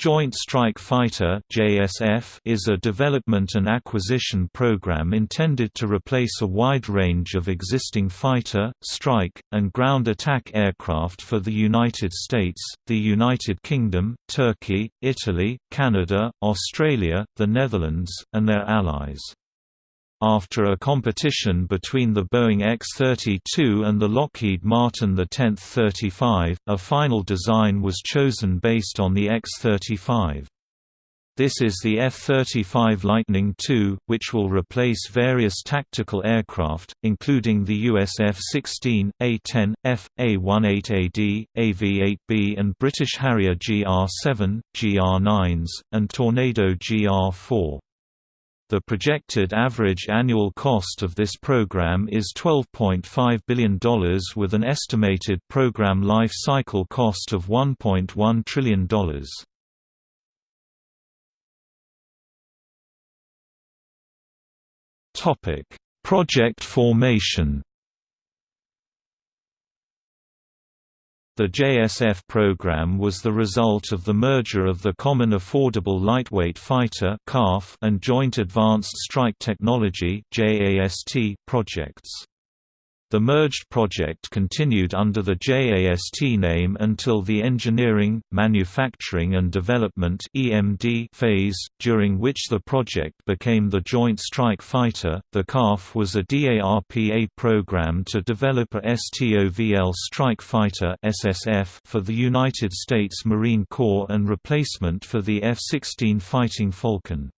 Joint Strike Fighter is a development and acquisition program intended to replace a wide range of existing fighter, strike, and ground attack aircraft for the United States, the United Kingdom, Turkey, Italy, Canada, Australia, the Netherlands, and their allies. After a competition between the Boeing X-32 and the Lockheed Martin the 10th-35, a final design was chosen based on the X-35. This is the F-35 Lightning II, which will replace various tactical aircraft, including the US F-16, A-10, F, A-18AD, AV-8B and British Harrier GR-7, GR-9s, and Tornado GR-4. The projected average annual cost of this program is $12.5 billion with an estimated program life cycle cost of $1.1 trillion. Project formation The JSF program was the result of the merger of the Common Affordable Lightweight Fighter and Joint Advanced Strike Technology projects. The merged project continued under the JAST name until the Engineering, Manufacturing and Development (EMD) phase, during which the project became the Joint Strike Fighter. The CALF was a DARPA program to develop a STOVL Strike Fighter (SSF) for the United States Marine Corps and replacement for the F-16 Fighting Falcon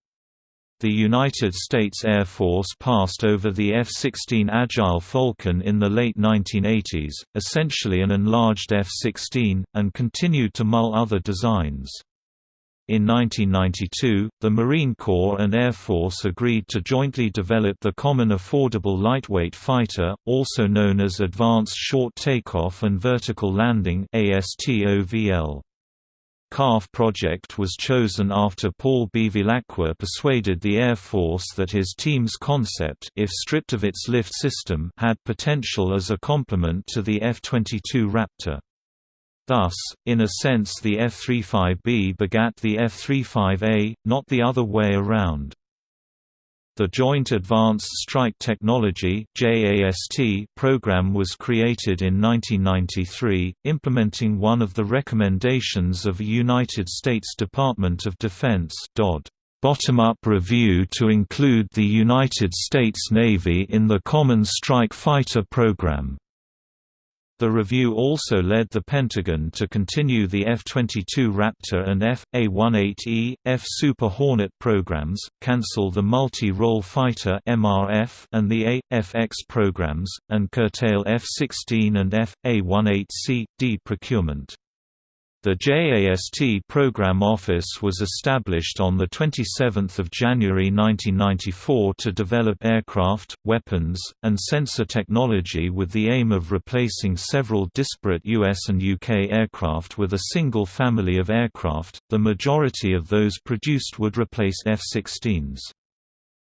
the United States Air Force passed over the F-16 Agile Falcon in the late 1980s, essentially an enlarged F-16, and continued to mull other designs. In 1992, the Marine Corps and Air Force agreed to jointly develop the Common Affordable Lightweight Fighter, also known as Advanced Short Takeoff and Vertical Landing ASTOVL. CALF project was chosen after Paul Bevilacqua persuaded the Air Force that his team's concept if stripped of its lift system had potential as a complement to the F-22 Raptor. Thus, in a sense the F-35B begat the F-35A, not the other way around. The Joint Advanced Strike Technology program was created in 1993, implementing one of the recommendations of a United States Department of Defense bottom-up review to include the United States Navy in the Common Strike Fighter program. The review also led the Pentagon to continue the F-22 Raptor and F.A-18E, F Super Hornet programs, cancel the Multi-Role Fighter (MRF) and the A.F.X programs, and curtail F-16 and F.A-18C.D procurement. The JAST Program Office was established on 27 January 1994 to develop aircraft, weapons, and sensor technology with the aim of replacing several disparate US and UK aircraft with a single family of aircraft, the majority of those produced would replace F-16s.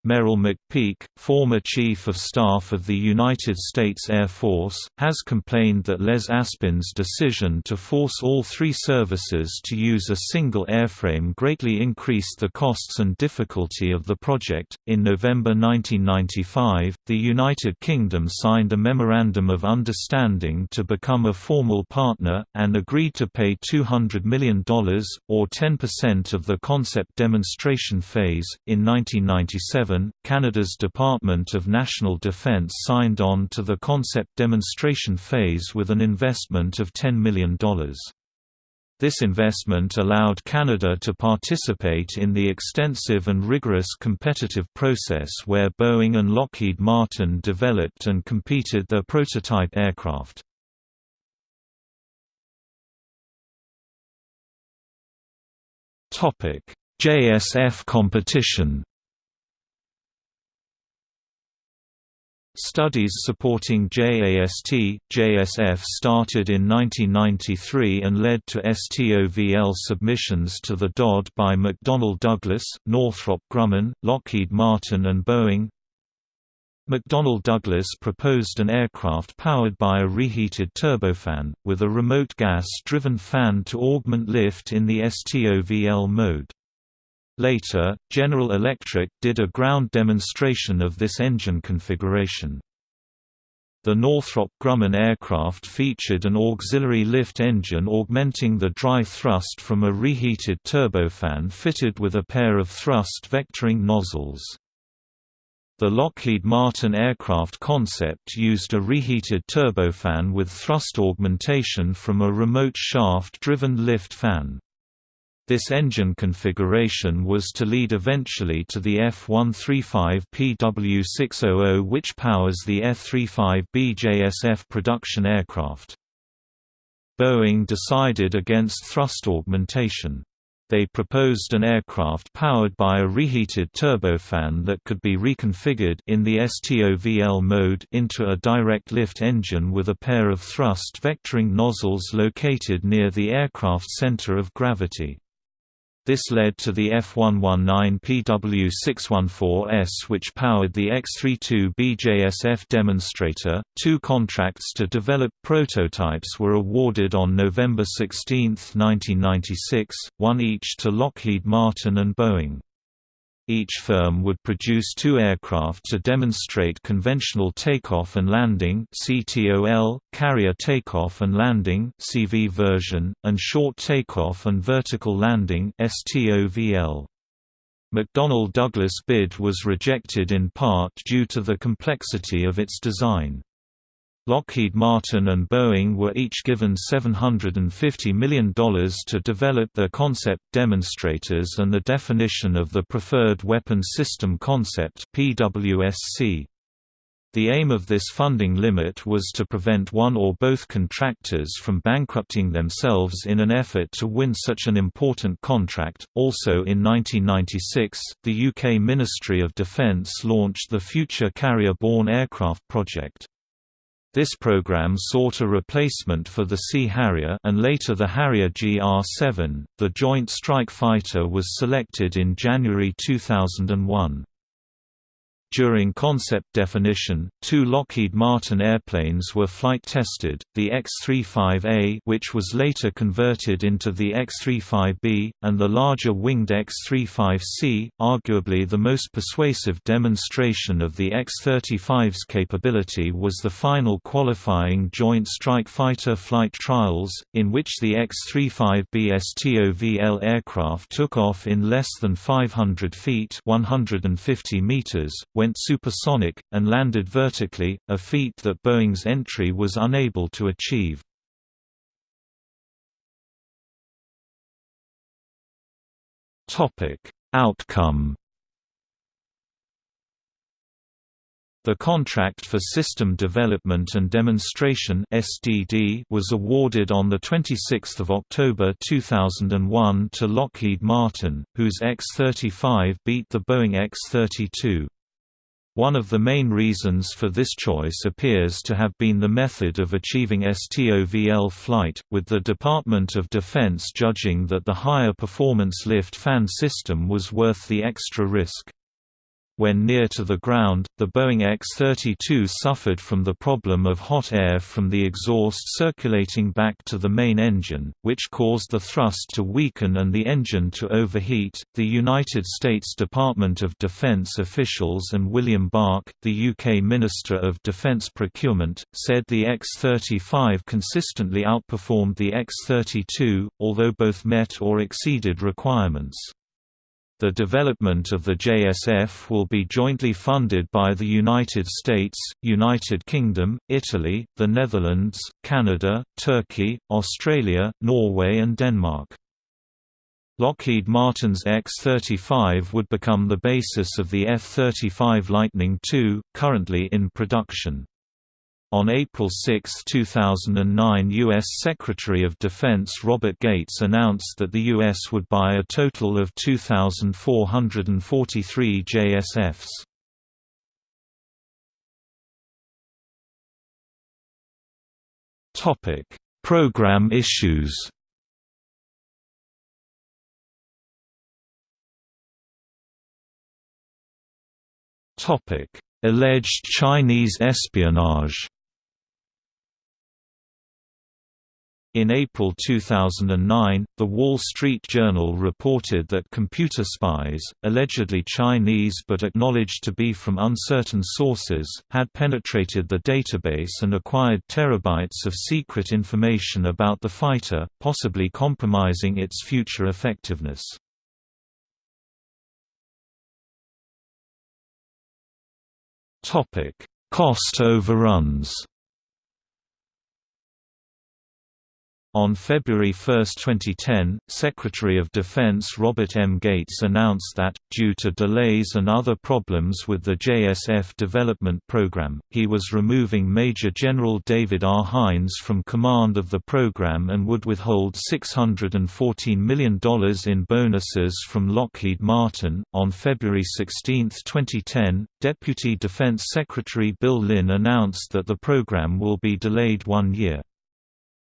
Merrill McPeak, former Chief of Staff of the United States Air Force, has complained that Les Aspin's decision to force all three services to use a single airframe greatly increased the costs and difficulty of the project. In November 1995, the United Kingdom signed a Memorandum of Understanding to become a formal partner, and agreed to pay $200 million, or 10% of the concept demonstration phase, in 1997 Canada's Department of National Defence signed on to the concept demonstration phase with an investment of $10 million. This investment allowed Canada to participate in the extensive and rigorous competitive process where Boeing and Lockheed Martin developed and competed their prototype aircraft. JSF competition Studies supporting JAST, JSF started in 1993 and led to STOVL submissions to the DOD by McDonnell Douglas, Northrop Grumman, Lockheed Martin and Boeing. McDonnell Douglas proposed an aircraft powered by a reheated turbofan, with a remote gas-driven fan to augment lift in the STOVL mode. Later, General Electric did a ground demonstration of this engine configuration. The Northrop Grumman aircraft featured an auxiliary lift engine augmenting the dry thrust from a reheated turbofan fitted with a pair of thrust vectoring nozzles. The Lockheed Martin aircraft concept used a reheated turbofan with thrust augmentation from a remote shaft-driven lift fan. This engine configuration was to lead eventually to the F-135 PW600 which powers the F-35B JSF production aircraft. Boeing decided against thrust augmentation. They proposed an aircraft powered by a reheated turbofan that could be reconfigured in the STOVL mode into a direct lift engine with a pair of thrust vectoring nozzles located near the aircraft's center of gravity. This led to the F119 PW614S which powered the X32 BJSF demonstrator. Two contracts to develop prototypes were awarded on November 16, 1996, one each to Lockheed Martin and Boeing. Each firm would produce two aircraft to demonstrate conventional takeoff and landing (CTOL), carrier takeoff and landing (CV version), and short takeoff and vertical landing (STOVL). McDonnell Douglas bid was rejected in part due to the complexity of its design. Lockheed Martin and Boeing were each given $750 million to develop their concept demonstrators and the definition of the Preferred Weapon System Concept PWSC. The aim of this funding limit was to prevent one or both contractors from bankrupting themselves in an effort to win such an important contract. Also in 1996, the UK Ministry of Defence launched the Future Carrier-Borne Aircraft project. This program sought a replacement for the Sea Harrier and later the Harrier GR-7. The Joint Strike Fighter was selected in January 2001. During concept definition, two Lockheed Martin airplanes were flight tested, the X-35A which was later converted into the X-35B, and the larger winged X-35C, arguably the most persuasive demonstration of the X-35's capability was the final qualifying Joint Strike Fighter flight trials, in which the X-35B STOVL aircraft took off in less than 500 feet 150 meters went supersonic, and landed vertically, a feat that Boeing's entry was unable to achieve. Outcome The contract for System Development and Demonstration (SDD) was awarded on the 26th of October 2001 to Lockheed Martin, whose X-35 beat the Boeing X-32. One of the main reasons for this choice appears to have been the method of achieving STOVL flight, with the Department of Defense judging that the higher performance lift fan system was worth the extra risk. When near to the ground, the Boeing X-32 suffered from the problem of hot air from the exhaust circulating back to the main engine, which caused the thrust to weaken and the engine to overheat. The United States Department of Defense officials and William Bach, the UK Minister of Defense Procurement, said the X-35 consistently outperformed the X-32, although both met or exceeded requirements. The development of the JSF will be jointly funded by the United States, United Kingdom, Italy, the Netherlands, Canada, Turkey, Australia, Norway and Denmark. Lockheed Martin's X-35 would become the basis of the F-35 Lightning II, currently in production. On April 6, 2009 U.S. Secretary of Defense Robert Gates announced that the U.S. would buy a total of 2,443 JSFs. Program issues Alleged Chinese espionage In April 2009, The Wall Street Journal reported that computer spies, allegedly Chinese but acknowledged to be from uncertain sources, had penetrated the database and acquired terabytes of secret information about the fighter, possibly compromising its future effectiveness. Cost overruns On February 1, 2010, Secretary of Defense Robert M. Gates announced that, due to delays and other problems with the JSF development program, he was removing Major General David R. Heinz from command of the program and would withhold $614 million in bonuses from Lockheed Martin. On February 16, 2010, Deputy Defense Secretary Bill Lynn announced that the program will be delayed one year.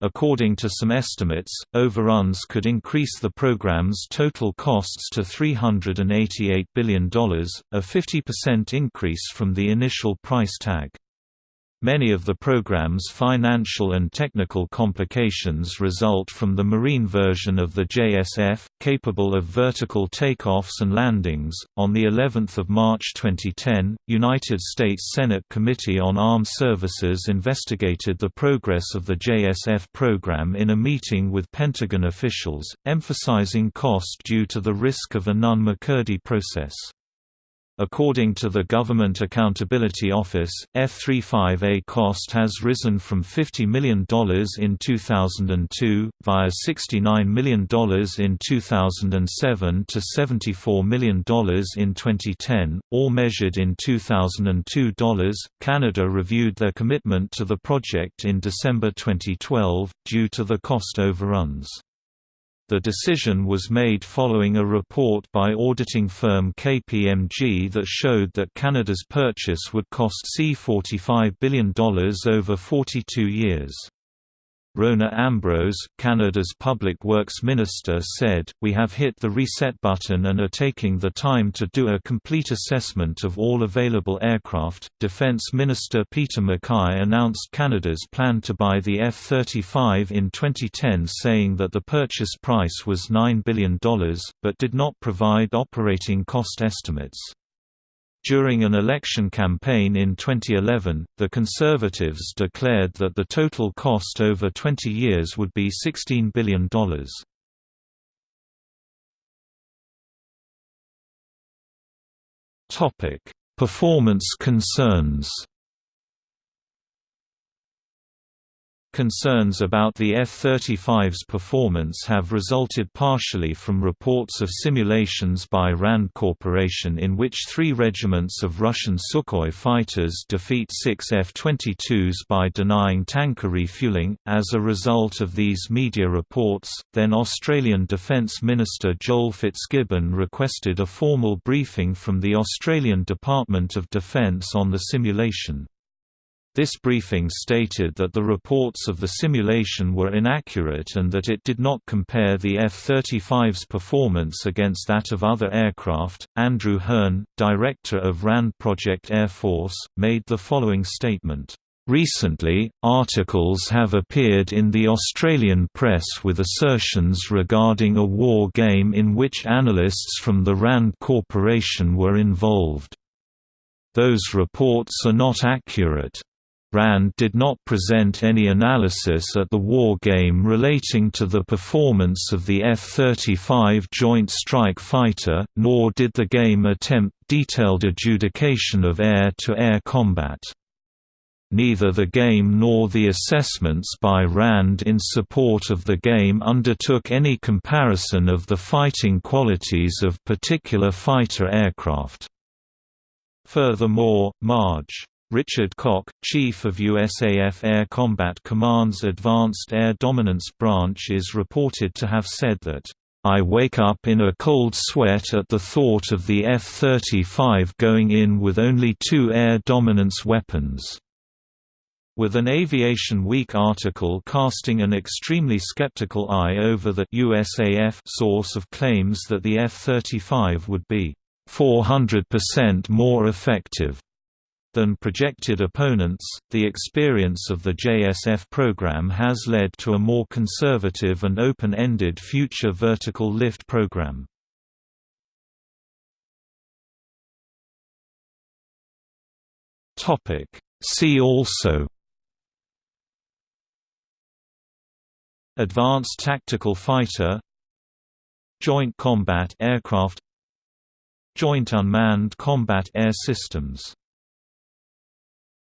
According to some estimates, overruns could increase the program's total costs to $388 billion, a 50% increase from the initial price tag. Many of the program's financial and technical complications result from the marine version of the JSF, capable of vertical takeoffs and landings. On the 11th of March 2010, United States Senate Committee on Armed Services investigated the progress of the JSF program in a meeting with Pentagon officials, emphasizing cost due to the risk of a Nunn-McCurdy process. According to the Government Accountability Office, F-35A cost has risen from $50 million in 2002, via $69 million in 2007 to $74 million in 2010, all measured in 2002 dollars. Canada reviewed their commitment to the project in December 2012, due to the cost overruns. The decision was made following a report by auditing firm KPMG that showed that Canada's purchase would cost C$45 billion over 42 years. Rona Ambrose, Canada's Public Works Minister said, We have hit the reset button and are taking the time to do a complete assessment of all available aircraft. Defence Minister Peter MacKay announced Canada's plan to buy the F-35 in 2010 saying that the purchase price was $9 billion, but did not provide operating cost estimates. During an election campaign in 2011, the Conservatives declared that the total cost over 20 years would be $16 billion. Performance concerns Concerns about the F-35's performance have resulted partially from reports of simulations by RAND Corporation in which three regiments of Russian Sukhoi fighters defeat six F-22s by denying tanker refueling. As a result of these media reports, then Australian Defence Minister Joel Fitzgibbon requested a formal briefing from the Australian Department of Defence on the simulation. This briefing stated that the reports of the simulation were inaccurate and that it did not compare the F-35's performance against that of other aircraft. Andrew Hearn, director of RAND Project Air Force, made the following statement. Recently, articles have appeared in the Australian press with assertions regarding a war game in which analysts from the RAND Corporation were involved. Those reports are not accurate. RAND did not present any analysis at the war game relating to the performance of the F-35 Joint Strike Fighter, nor did the game attempt detailed adjudication of air-to-air -air combat. Neither the game nor the assessments by RAND in support of the game undertook any comparison of the fighting qualities of particular fighter aircraft. Furthermore, Marge Richard Koch, Chief of USAF Air Combat Command's Advanced Air Dominance Branch is reported to have said that, "...I wake up in a cold sweat at the thought of the F-35 going in with only two air dominance weapons." With an Aviation Week article casting an extremely skeptical eye over the USAF source of claims that the F-35 would be 400% more effective than projected opponents. The experience of the JSF program has led to a more conservative and open ended future vertical lift program. See also Advanced Tactical Fighter Joint Combat Aircraft Joint Unmanned Combat Air Systems